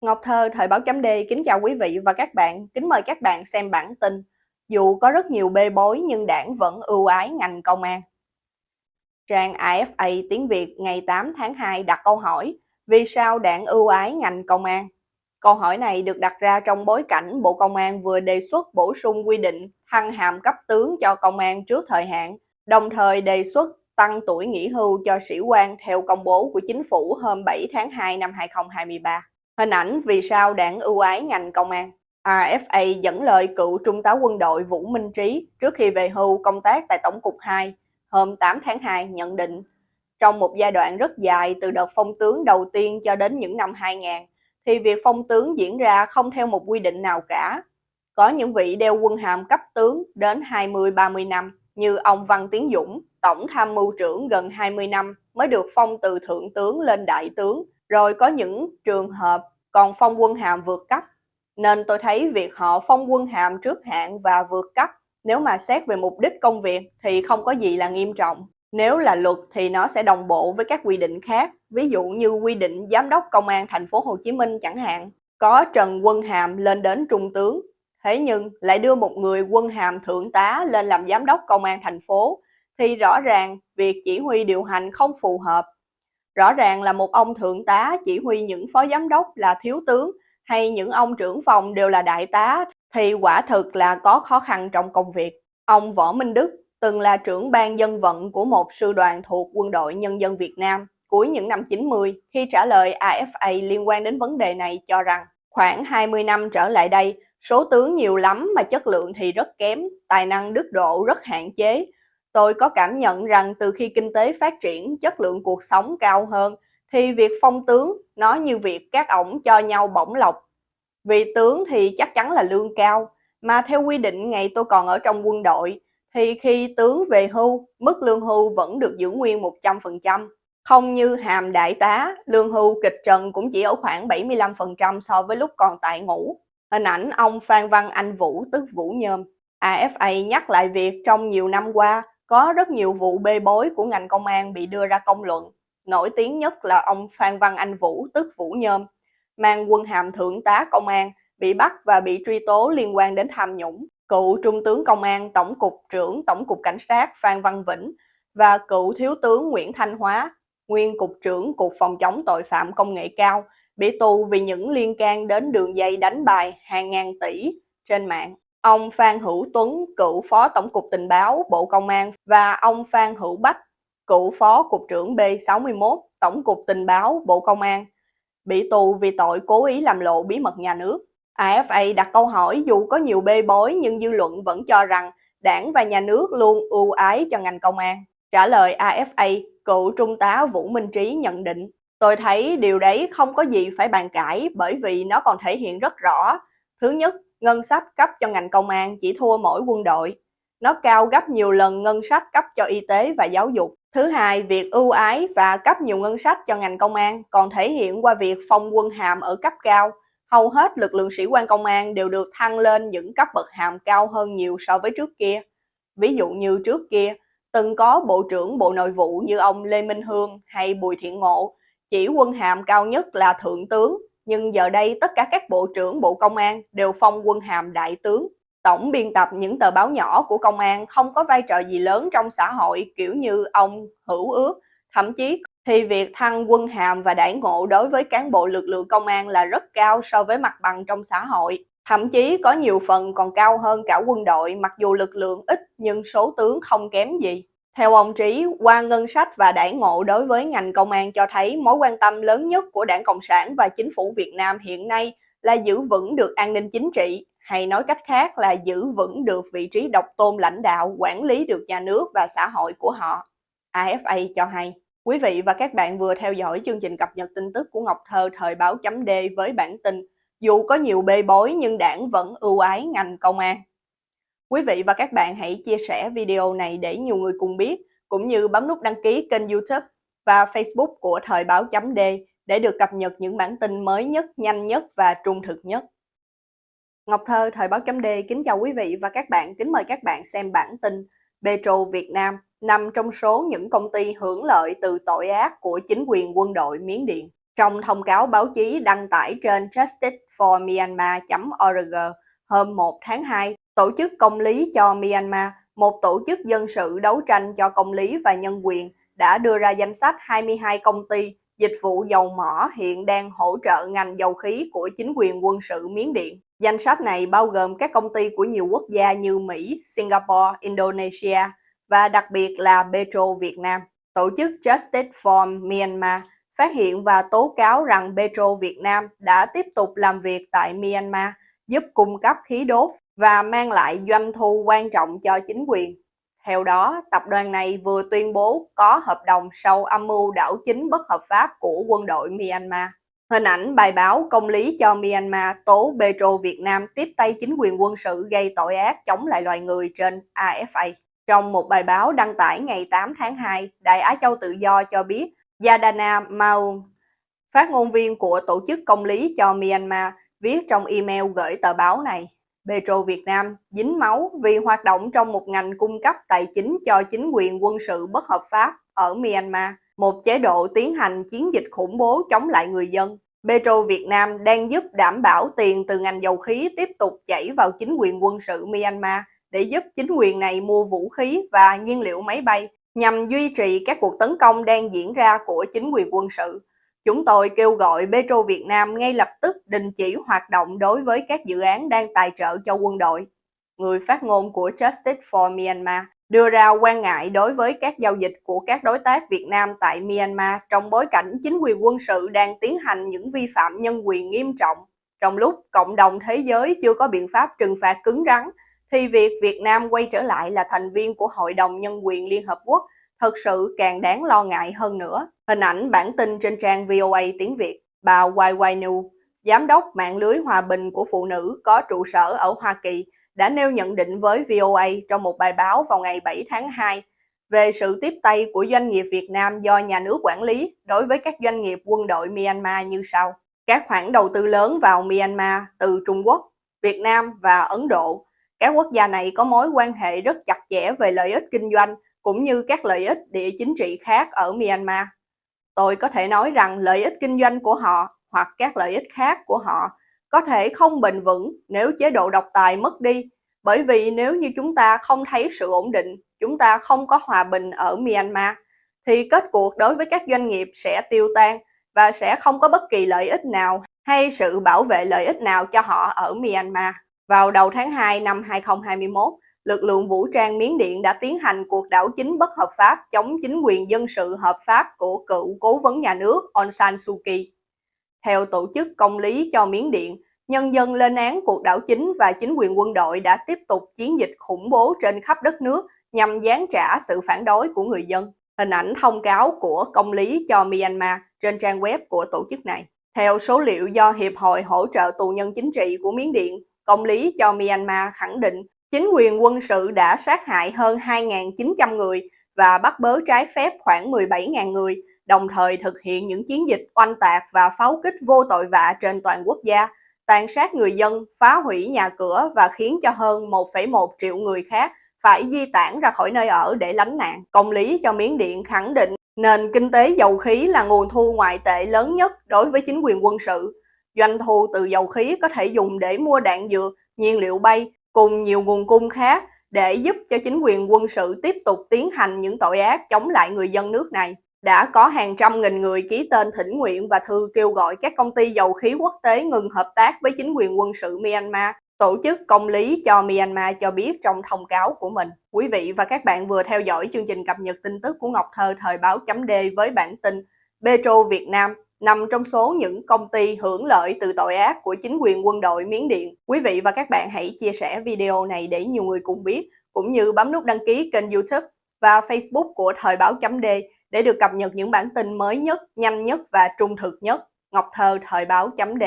Ngọc Thơ, Thời báo chấm D kính chào quý vị và các bạn, kính mời các bạn xem bản tin. Dù có rất nhiều bê bối nhưng đảng vẫn ưu ái ngành công an. Trang AFA tiếng Việt ngày 8 tháng 2 đặt câu hỏi Vì sao đảng ưu ái ngành công an? Câu hỏi này được đặt ra trong bối cảnh Bộ Công an vừa đề xuất bổ sung quy định thăng hàm cấp tướng cho công an trước thời hạn, đồng thời đề xuất tăng tuổi nghỉ hưu cho sĩ quan theo công bố của chính phủ hôm 7 tháng 2 năm 2023. Hình ảnh vì sao đảng ưu ái ngành công an. RFA dẫn lời cựu trung tá quân đội Vũ Minh Trí trước khi về hưu công tác tại Tổng cục 2 hôm 8 tháng 2 nhận định trong một giai đoạn rất dài từ đợt phong tướng đầu tiên cho đến những năm 2000 thì việc phong tướng diễn ra không theo một quy định nào cả. Có những vị đeo quân hàm cấp tướng đến 20-30 năm như ông Văn Tiến Dũng, tổng tham mưu trưởng gần 20 năm mới được phong từ thượng tướng lên đại tướng, rồi có những trường hợp còn phong quân hàm vượt cấp. Nên tôi thấy việc họ phong quân hàm trước hạn và vượt cấp nếu mà xét về mục đích công việc thì không có gì là nghiêm trọng. Nếu là luật thì nó sẽ đồng bộ với các quy định khác, ví dụ như quy định giám đốc công an thành phố Hồ Chí Minh chẳng hạn, có Trần Quân Hàm lên đến trung tướng. Thế nhưng lại đưa một người quân hàm thượng tá lên làm giám đốc công an thành phố thì rõ ràng việc chỉ huy điều hành không phù hợp. Rõ ràng là một ông thượng tá chỉ huy những phó giám đốc là thiếu tướng hay những ông trưởng phòng đều là đại tá thì quả thực là có khó khăn trong công việc. Ông Võ Minh Đức từng là trưởng ban dân vận của một sư đoàn thuộc Quân đội Nhân dân Việt Nam cuối những năm 90 khi trả lời AFA liên quan đến vấn đề này cho rằng khoảng 20 năm trở lại đây, số tướng nhiều lắm mà chất lượng thì rất kém, tài năng đức độ rất hạn chế. Tôi có cảm nhận rằng từ khi kinh tế phát triển, chất lượng cuộc sống cao hơn, thì việc phong tướng nó như việc các ổng cho nhau bổng lộc. Vì tướng thì chắc chắn là lương cao, mà theo quy định ngày tôi còn ở trong quân đội, thì khi tướng về hưu, mức lương hưu vẫn được giữ nguyên 100%. Không như hàm đại tá, lương hưu kịch trần cũng chỉ ở khoảng 75% so với lúc còn tại ngũ. Hình ảnh ông Phan Văn Anh Vũ tức Vũ Nhôm. AFA nhắc lại việc trong nhiều năm qua có rất nhiều vụ bê bối của ngành công an bị đưa ra công luận. Nổi tiếng nhất là ông Phan Văn Anh Vũ tức Vũ Nhôm, mang quân hàm thượng tá công an, bị bắt và bị truy tố liên quan đến tham nhũng cựu Trung tướng Công an Tổng cục trưởng Tổng cục Cảnh sát Phan Văn Vĩnh và cựu Thiếu tướng Nguyễn Thanh Hóa, nguyên Cục trưởng Cục Phòng chống tội phạm công nghệ cao, bị tù vì những liên can đến đường dây đánh bài hàng ngàn tỷ trên mạng. Ông Phan Hữu Tuấn, cựu Phó Tổng cục Tình báo Bộ Công an và ông Phan Hữu Bách, cựu Phó Cục trưởng B61 Tổng cục Tình báo Bộ Công an, bị tù vì tội cố ý làm lộ bí mật nhà nước. AFA đặt câu hỏi dù có nhiều bê bối nhưng dư luận vẫn cho rằng đảng và nhà nước luôn ưu ái cho ngành công an. Trả lời AFA, cựu trung tá Vũ Minh Trí nhận định, tôi thấy điều đấy không có gì phải bàn cãi bởi vì nó còn thể hiện rất rõ. Thứ nhất, ngân sách cấp cho ngành công an chỉ thua mỗi quân đội. Nó cao gấp nhiều lần ngân sách cấp cho y tế và giáo dục. Thứ hai, việc ưu ái và cấp nhiều ngân sách cho ngành công an còn thể hiện qua việc phong quân hàm ở cấp cao, hầu hết lực lượng sĩ quan công an đều được thăng lên những cấp bậc hàm cao hơn nhiều so với trước kia. Ví dụ như trước kia, từng có Bộ trưởng Bộ Nội vụ như ông Lê Minh Hương hay Bùi Thiện Ngộ, chỉ quân hàm cao nhất là Thượng tướng, nhưng giờ đây tất cả các Bộ trưởng Bộ Công an đều phong quân hàm Đại tướng. Tổng biên tập những tờ báo nhỏ của công an không có vai trò gì lớn trong xã hội kiểu như ông Hữu Ước, thậm chí thì việc thăng quân hàm và đãi ngộ đối với cán bộ lực lượng công an là rất cao so với mặt bằng trong xã hội. Thậm chí có nhiều phần còn cao hơn cả quân đội mặc dù lực lượng ít nhưng số tướng không kém gì. Theo ông Trí, qua ngân sách và đãi ngộ đối với ngành công an cho thấy mối quan tâm lớn nhất của đảng Cộng sản và chính phủ Việt Nam hiện nay là giữ vững được an ninh chính trị, hay nói cách khác là giữ vững được vị trí độc tôn lãnh đạo, quản lý được nhà nước và xã hội của họ. AFA cho hay. Quý vị và các bạn vừa theo dõi chương trình cập nhật tin tức của Ngọc Thơ thời báo chấm D với bản tin Dù có nhiều bê bối nhưng đảng vẫn ưu ái ngành công an. Quý vị và các bạn hãy chia sẻ video này để nhiều người cùng biết, cũng như bấm nút đăng ký kênh youtube và facebook của thời báo chấm D để được cập nhật những bản tin mới nhất, nhanh nhất và trung thực nhất. Ngọc Thơ, Thời báo chấm D kính chào quý vị và các bạn, kính mời các bạn xem bản tin Petro Việt Nam nằm trong số những công ty hưởng lợi từ tội ác của chính quyền quân đội Miến Điện. Trong thông cáo báo chí đăng tải trên justiceformyanmar.org hôm 1 tháng 2, Tổ chức Công lý cho Myanmar, một tổ chức dân sự đấu tranh cho công lý và nhân quyền, đã đưa ra danh sách 22 công ty dịch vụ dầu mỏ hiện đang hỗ trợ ngành dầu khí của chính quyền quân sự Miến Điện. Danh sách này bao gồm các công ty của nhiều quốc gia như Mỹ, Singapore, Indonesia và đặc biệt là Petro Việt Nam. Tổ chức Justice for Myanmar phát hiện và tố cáo rằng Petro Việt Nam đã tiếp tục làm việc tại Myanmar, giúp cung cấp khí đốt và mang lại doanh thu quan trọng cho chính quyền. Theo đó, tập đoàn này vừa tuyên bố có hợp đồng sau âm mưu đảo chính bất hợp pháp của quân đội Myanmar. Hình ảnh bài báo công lý cho Myanmar tố Petro Việt Nam tiếp tay chính quyền quân sự gây tội ác chống lại loài người trên AFA. Trong một bài báo đăng tải ngày 8 tháng 2, Đại Á Châu Tự Do cho biết Yadana Maung, phát ngôn viên của Tổ chức Công lý cho Myanmar, viết trong email gửi tờ báo này. Petro Việt Nam dính máu vì hoạt động trong một ngành cung cấp tài chính cho chính quyền quân sự bất hợp pháp ở Myanmar, một chế độ tiến hành chiến dịch khủng bố chống lại người dân. Petro Việt Nam đang giúp đảm bảo tiền từ ngành dầu khí tiếp tục chảy vào chính quyền quân sự Myanmar để giúp chính quyền này mua vũ khí và nhiên liệu máy bay nhằm duy trì các cuộc tấn công đang diễn ra của chính quyền quân sự. Chúng tôi kêu gọi Petro Việt Nam ngay lập tức đình chỉ hoạt động đối với các dự án đang tài trợ cho quân đội. Người phát ngôn của Justice for Myanmar đưa ra quan ngại đối với các giao dịch của các đối tác Việt Nam tại Myanmar trong bối cảnh chính quyền quân sự đang tiến hành những vi phạm nhân quyền nghiêm trọng. Trong lúc cộng đồng thế giới chưa có biện pháp trừng phạt cứng rắn, thì việc Việt Nam quay trở lại là thành viên của Hội đồng Nhân quyền Liên Hợp Quốc thật sự càng đáng lo ngại hơn nữa. Hình ảnh bản tin trên trang VOA tiếng Việt, bà YY Nu, Giám đốc mạng lưới hòa bình của phụ nữ có trụ sở ở Hoa Kỳ, đã nêu nhận định với VOA trong một bài báo vào ngày 7 tháng 2 về sự tiếp tay của doanh nghiệp Việt Nam do nhà nước quản lý đối với các doanh nghiệp quân đội Myanmar như sau. Các khoản đầu tư lớn vào Myanmar từ Trung Quốc, Việt Nam và Ấn Độ. Các quốc gia này có mối quan hệ rất chặt chẽ về lợi ích kinh doanh cũng như các lợi ích địa chính trị khác ở Myanmar. Tôi có thể nói rằng lợi ích kinh doanh của họ hoặc các lợi ích khác của họ có thể không bền vững nếu chế độ độc tài mất đi, bởi vì nếu như chúng ta không thấy sự ổn định, chúng ta không có hòa bình ở Myanmar, thì kết cuộc đối với các doanh nghiệp sẽ tiêu tan và sẽ không có bất kỳ lợi ích nào hay sự bảo vệ lợi ích nào cho họ ở Myanmar. Vào đầu tháng 2 năm 2021, lực lượng vũ trang Miến Điện đã tiến hành cuộc đảo chính bất hợp pháp chống chính quyền dân sự hợp pháp của cựu cố vấn nhà nước Aung San Suu Kyi. Theo tổ chức công lý cho Miến Điện, nhân dân lên án cuộc đảo chính và chính quyền quân đội đã tiếp tục chiến dịch khủng bố trên khắp đất nước nhằm gián trả sự phản đối của người dân. Hình ảnh thông cáo của công lý cho Myanmar trên trang web của tổ chức này. Theo số liệu do Hiệp hội hỗ trợ tù nhân chính trị của Miến Điện, công lý cho Myanmar khẳng định chính quyền quân sự đã sát hại hơn 2.900 người và bắt bớ trái phép khoảng 17.000 người, đồng thời thực hiện những chiến dịch oanh tạc và pháo kích vô tội vạ trên toàn quốc gia, tàn sát người dân, phá hủy nhà cửa và khiến cho hơn 1,1 triệu người khác phải di tản ra khỏi nơi ở để lánh nạn. Công lý cho Miến Điện khẳng định nền kinh tế dầu khí là nguồn thu ngoại tệ lớn nhất đối với chính quyền quân sự. Doanh thu từ dầu khí có thể dùng để mua đạn dược, nhiên liệu bay cùng nhiều nguồn cung khác để giúp cho chính quyền quân sự tiếp tục tiến hành những tội ác chống lại người dân nước này. Đã có hàng trăm nghìn người ký tên thỉnh nguyện và thư kêu gọi các công ty dầu khí quốc tế ngừng hợp tác với chính quyền quân sự Myanmar. Tổ chức Công lý cho Myanmar cho biết trong thông cáo của mình. Quý vị và các bạn vừa theo dõi chương trình cập nhật tin tức của Ngọc Thơ thời báo chấm D với bản tin Petro Việt Nam nằm trong số những công ty hưởng lợi từ tội ác của chính quyền quân đội Miến Điện. Quý vị và các bạn hãy chia sẻ video này để nhiều người cùng biết, cũng như bấm nút đăng ký kênh youtube và facebook của Thời báo chấm D để được cập nhật những bản tin mới nhất, nhanh nhất và trung thực nhất. Ngọc Thơ Thời báo chấm D